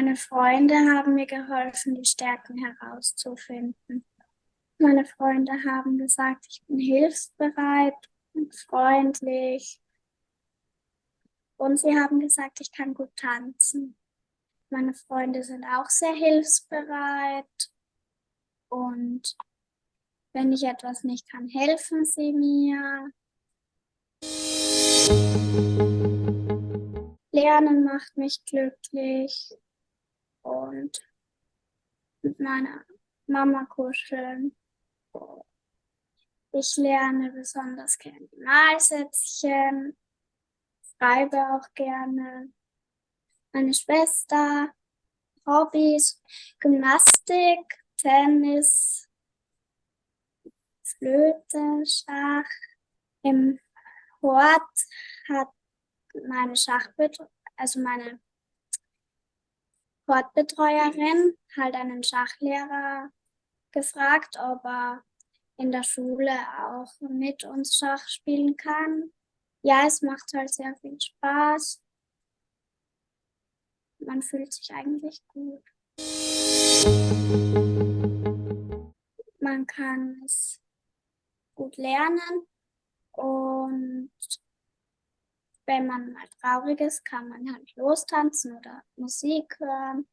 Meine Freunde haben mir geholfen, die Stärken herauszufinden. Meine Freunde haben gesagt, ich bin hilfsbereit und freundlich. Und sie haben gesagt, ich kann gut tanzen. Meine Freunde sind auch sehr hilfsbereit. Und wenn ich etwas nicht kann, helfen sie mir. Lernen macht mich glücklich und mit meiner Mama kuscheln. Ich lerne besonders gerne Malsätzchen, schreibe auch gerne. Meine Schwester, Hobbys, Gymnastik, Tennis, Flöte, Schach. Im Hort hat meine Schachbetreuerin, also meine Sportbetreuerin halt einen Schachlehrer gefragt, ob er in der Schule auch mit uns Schach spielen kann. Ja, es macht halt sehr viel Spaß. Man fühlt sich eigentlich gut. Man kann es gut lernen und wenn man mal traurig ist, kann man halt lostanzen oder Musik hören